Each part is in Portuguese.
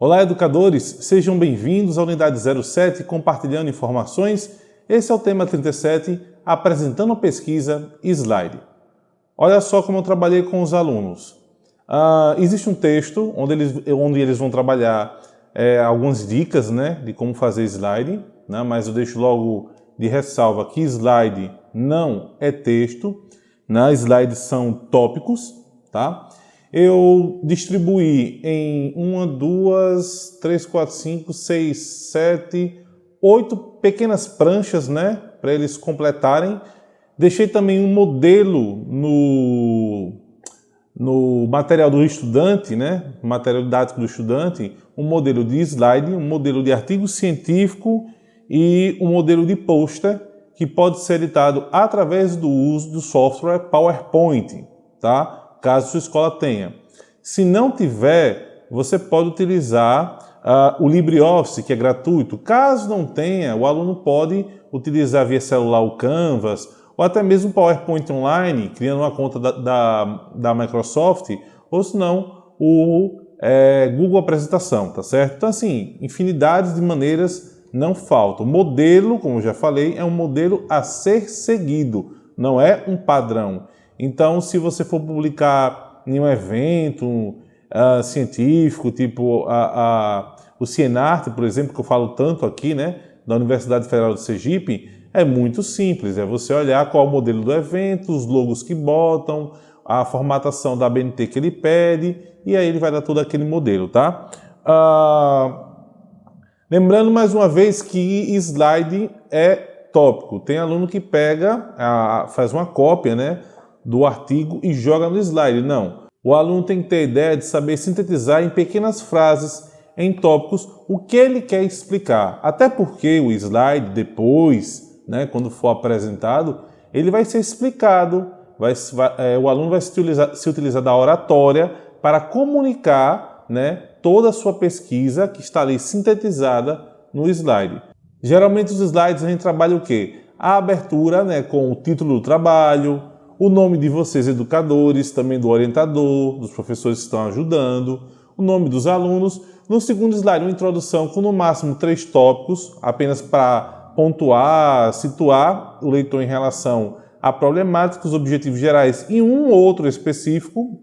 Olá, educadores! Sejam bem-vindos à Unidade 07 Compartilhando Informações. Esse é o tema 37, apresentando pesquisa Slide. Olha só como eu trabalhei com os alunos. Uh, existe um texto onde eles, onde eles vão trabalhar é, algumas dicas né, de como fazer slide, né, mas eu deixo logo de ressalva que slide não é texto, né, slides são tópicos, tá? Eu distribuí em uma, duas, três, quatro, cinco, seis, sete, oito pequenas pranchas, né, para eles completarem. Deixei também um modelo no, no material do estudante, né, material didático do estudante, um modelo de slide, um modelo de artigo científico e um modelo de pôster que pode ser editado através do uso do software PowerPoint, tá? Caso sua escola tenha. Se não tiver, você pode utilizar uh, o LibreOffice, que é gratuito. Caso não tenha, o aluno pode utilizar via celular o Canvas, ou até mesmo o PowerPoint Online, criando uma conta da, da, da Microsoft, ou se não, o é, Google Apresentação, tá certo? Então, assim, infinidades de maneiras não faltam. O modelo, como eu já falei, é um modelo a ser seguido, não é um padrão. Então, se você for publicar em um evento uh, científico, tipo a, a, o Cienarte, por exemplo, que eu falo tanto aqui, né, da Universidade Federal de Sergipe, é muito simples, é você olhar qual o modelo do evento, os logos que botam, a formatação da BNT que ele pede, e aí ele vai dar todo aquele modelo, tá? Uh, lembrando mais uma vez que slide é tópico. Tem aluno que pega, uh, faz uma cópia, né? Do artigo e joga no slide. Não. O aluno tem que ter a ideia de saber sintetizar em pequenas frases, em tópicos, o que ele quer explicar. Até porque o slide, depois, né, quando for apresentado, ele vai ser explicado, vai, vai, é, o aluno vai se utilizar, se utilizar da oratória para comunicar né, toda a sua pesquisa que está ali sintetizada no slide. Geralmente os slides a gente trabalha o quê? A abertura né, com o título do trabalho, o nome de vocês educadores, também do orientador, dos professores que estão ajudando, o nome dos alunos. No segundo slide, uma introdução com no máximo três tópicos, apenas para pontuar, situar o leitor em relação à problemática, os objetivos gerais e um ou outro específico,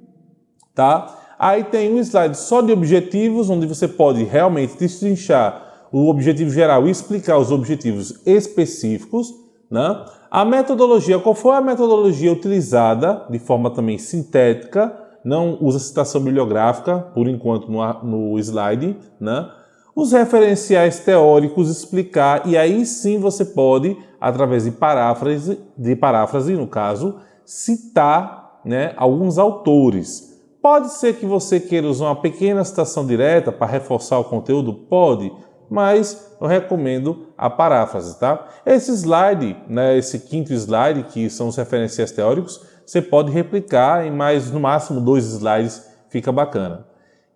tá? Aí tem um slide só de objetivos, onde você pode realmente destrinchar o objetivo geral e explicar os objetivos específicos, né? A metodologia, qual foi a metodologia utilizada de forma também sintética, não usa citação bibliográfica, por enquanto no, no slide, né? Os referenciais teóricos explicar, e aí sim você pode, através de paráfrase, de paráfrase no caso, citar né, alguns autores. Pode ser que você queira usar uma pequena citação direta para reforçar o conteúdo? Pode mas eu recomendo a paráfrase, tá? Esse slide, né, esse quinto slide, que são os referenciais teóricos, você pode replicar em mais, no máximo, dois slides, fica bacana.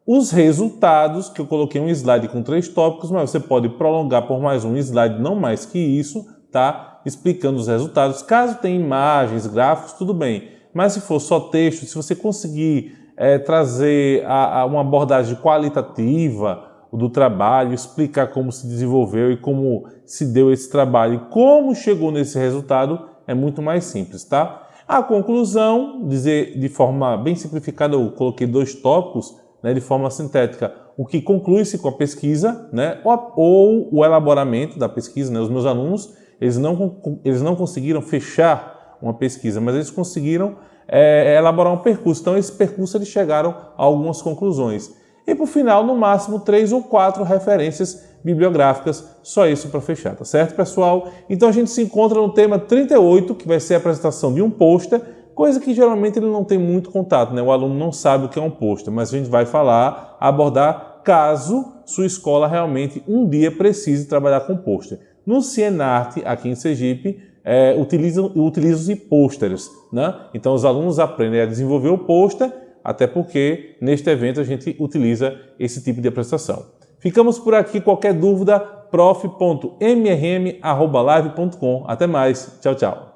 Os resultados, que eu coloquei um slide com três tópicos, mas você pode prolongar por mais um slide, não mais que isso, tá? Explicando os resultados. Caso tenha imagens, gráficos, tudo bem. Mas se for só texto, se você conseguir é, trazer a, a uma abordagem qualitativa, do trabalho, explicar como se desenvolveu e como se deu esse trabalho e como chegou nesse resultado é muito mais simples, tá? A conclusão, dizer de forma bem simplificada, eu coloquei dois tópicos, né, de forma sintética, o que conclui-se com a pesquisa, né, ou, ou, o elaboramento da pesquisa, né, os meus alunos, eles não, eles não conseguiram fechar uma pesquisa, mas eles conseguiram é, elaborar um percurso. Então, esse percurso eles chegaram a algumas conclusões. E por final, no máximo, três ou quatro referências bibliográficas, só isso para fechar, tá certo, pessoal? Então a gente se encontra no tema 38, que vai ser a apresentação de um pôster, coisa que geralmente ele não tem muito contato, né? O aluno não sabe o que é um pôster, mas a gente vai falar, abordar caso sua escola realmente um dia precise trabalhar com pôster. No Cienarte, aqui em Sergipe, é, utilizam, utilizam-se pôsteres, né? Então os alunos aprendem a desenvolver o pôster até porque neste evento a gente utiliza esse tipo de apresentação. Ficamos por aqui. Qualquer dúvida, prof.mrm.live.com. Até mais. Tchau, tchau.